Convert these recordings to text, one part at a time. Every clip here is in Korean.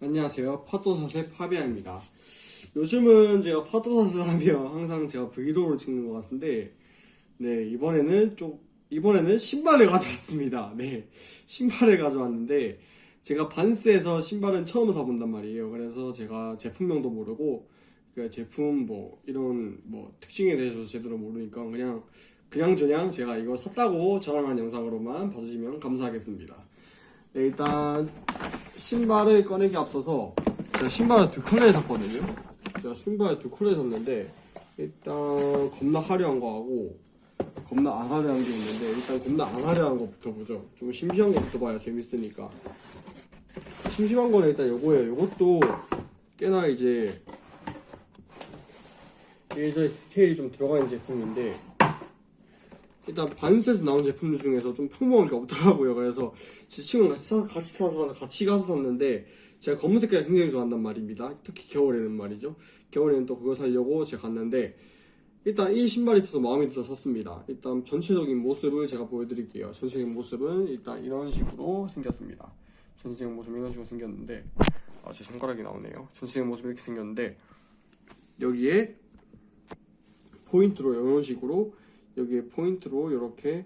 안녕하세요. 파도사세 파비아입니다. 요즘은 제가 파도사세 하면 항상 제가 브이로그를 찍는 것 같은데, 네, 이번에는 좀, 이번에는 신발을 가져왔습니다. 네, 신발을 가져왔는데, 제가 반스에서 신발은 처음 사본단 말이에요. 그래서 제가 제품명도 모르고, 그 제품 뭐, 이런 뭐, 특징에 대해서 제대로 모르니까 그냥, 그냥저냥 제가 이거 샀다고 자랑한 영상으로만 봐주시면 감사하겠습니다. 네, 일단, 신발을 꺼내기 앞서서 제가 신발을 두 컬러에 샀거든요. 제가 신발을 두 컬러에 샀는데 일단 겁나 화려한 거 하고 겁나 안 화려한 게 있는데 일단 겁나 안 화려한 거부터 보죠. 좀 심심한 거부터 봐야 재밌으니까. 심심한 거는 일단 요거예요. 요것도 꽤나 이제 저 디테일이 좀 들어가 있는 제품인데 일단 반스에서 나온 제품들 중에서 좀 평범한 게 없더라고요. 그래서 제 친구랑 같이 사, 같이 사서 같이 가서 샀는데 제가 검은 색깔 굉장히 좋아한단 말입니다. 특히 겨울에는 말이죠. 겨울에는 또 그거 사려고 제가 갔는데 일단 이 신발이 있어서 마음에 들어 샀습니다. 일단 전체적인 모습을 제가 보여드릴게요. 전체적인 모습은 일단 이런 식으로 생겼습니다. 전체적인 모습 이런 식으로 생겼는데 아, 제 손가락이 나오네요. 전체적인 모습 이렇게 생겼는데 여기에 포인트로 이런 식으로 여기에 포인트로 이렇게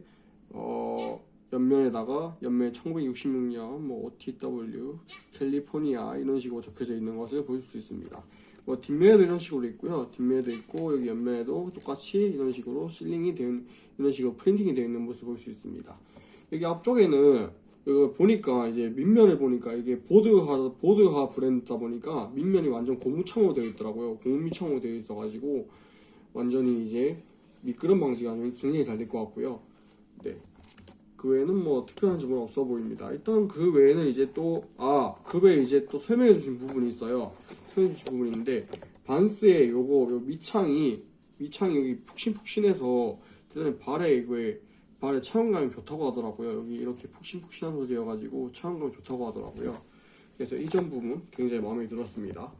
어 옆면에다가 옆면 1966년 뭐 OTW 캘리포니아 이런 식으로 적혀져 있는 것을 보실 수 있습니다. 뭐 뒷면에도 이런 식으로 있고요. 뒷면에도 있고 여기 옆면에도 똑같이 이런 식으로 실링이 있는 이런 식으로 프린팅이 되어 있는 모습을 볼 수 있습니다. 여기 앞쪽에는 이거 보니까 이제 밑면을 보니까 이게 보드하 보드하 브랜드다 보니까 밑면이 완전 고무창으로 되어 있더라고요. 고무미창으로 되어 있어 가지고 완전히 이제 미끄럼 방지가 굉장히 잘 될 것 같고요. 네. 그 외에는 뭐 특별한 점은 없어 보입니다. 일단 그 외에는 이제 또, 아, 그 외에 이제 또 설명해 주신 부분이 있어요. 설명해 주신 부분이 있는데, 반스의 요거, 요 밑창이, 밑창이 여기 푹신푹신해서, 대단히 발에 이거에, 발에 차용감이 좋다고 하더라고요. 여기 이렇게 푹신푹신한 소재여가지고 차용감이 좋다고 하더라고요. 그래서 이 점 부분 굉장히 마음에 들었습니다.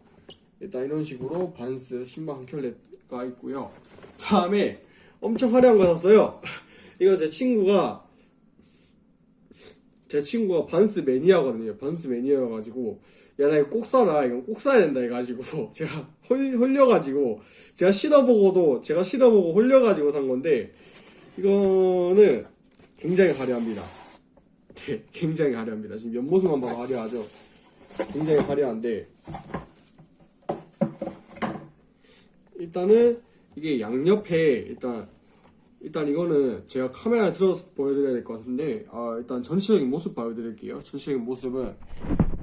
일단 이런 식으로 반스 신발 한 켤레가 있고요. 다음에 엄청 화려한 거 샀어요. 이거 제 친구가 제 친구가 반스 매니아거든요. 반스 매니아여가지고 야 나 이거 꼭 사라. 이건 꼭 사야 된다 해가지고 제가 홀, 홀려가지고 제가 신어보고도 제가 신어보고 홀려가지고 산 건데 이거는 굉장히 화려합니다. 네, 굉장히 화려합니다. 지금 옆모습만 봐도 화려하죠. 굉장히 화려한데 일단은 이게 양옆에 일단 일단 이거는 제가 카메라에 들어서 보여드려야 될 것 같은데 아 일단 전체적인 모습 보여드릴게요. 전체적인 모습은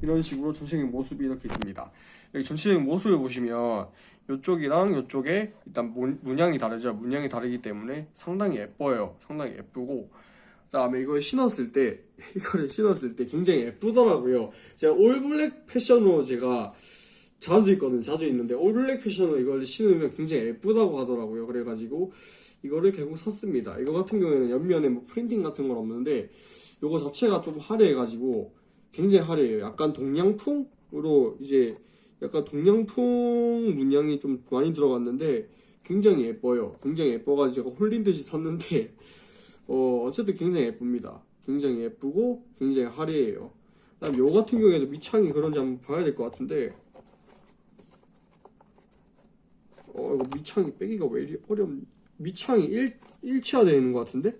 이런 식으로 전체적인 모습이 이렇게 있습니다. 여기 전체적인 모습을 보시면 이쪽이랑 이쪽에 일단 문- 문양이 다르죠. 문양이 다르기 때문에 상당히 예뻐요. 상당히 예쁘고. 그 다음에 이걸 신었을 때 이거를 신었을 때 굉장히 예쁘더라고요. 제가 올블랙 패션으로 제가 자주 있거든 자주 있는데. 올블랙 패션으로 이걸 신으면 굉장히 예쁘다고 하더라고요. 그래가지고 이거를 결국 샀습니다. 이거 같은 경우에는 옆면에 뭐 프린팅 같은 건 없는데 이거 자체가 좀 화려해가지고 굉장히 화려해요. 약간 동양풍으로 이제 약간 동양풍 문양이 좀 많이 들어갔는데 굉장히 예뻐요. 굉장히 예뻐가지고 제가 홀린 듯이 샀는데 어 어쨌든 굉장히 예쁩니다. 굉장히 예쁘고 굉장히 화려해요. 그다음 요 같은 경우에도 밑창이 그런지 한번 봐야 될 것 같은데 어 이거 밑창이 빼기가 왜 이리 어렵 밑창이 일, 일치화되어 있는 것 같은데?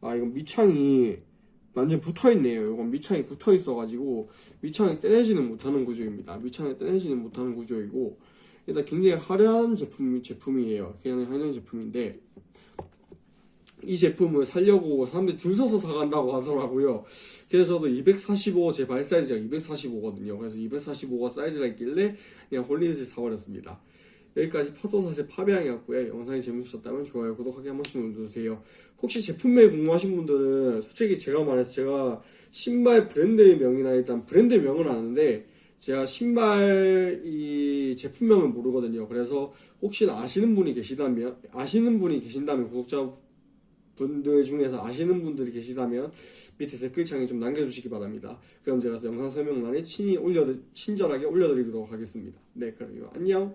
아 이건 밑창이 완전 붙어있네요. 이건 밑창이 붙어있어가지고 밑창이 떼내지는 못하는 구조입니다. 밑창이 떼내지는 못하는 구조이고 일단 굉장히 화려한 제품, 제품이에요. 굉장히 화려한 제품인데 이 제품을 살려고 사람들이 줄 서서 사간다고 하더라고요. 그래서 저도 245, 제 발 사이즈가 245거든요. 그래서 245가 사이즈가 있길래 그냥 홀리넷을 사버렸습니다. 여기까지 파도사세 파비앙이었고요. 영상이 재밌으셨다면 좋아요, 구독하기 한 번씩 눌러주세요. 혹시 제품명 궁금하신 분들은 솔직히 제가 말해서 제가 신발 브랜드의 명이나 일단 브랜드 명은 아는데 제가 신발 이 제품명을 모르거든요. 그래서 혹시나 아시는 분이 계시다면 아시는 분이 계신다면 구독자 분들 중에서 아시는 분들이 계시다면 밑에 댓글창에 좀 남겨주시기 바랍니다. 그럼 제가 영상 설명란에 친히 올려드, 친절하게 올려드리도록 하겠습니다. 네, 그럼 안녕!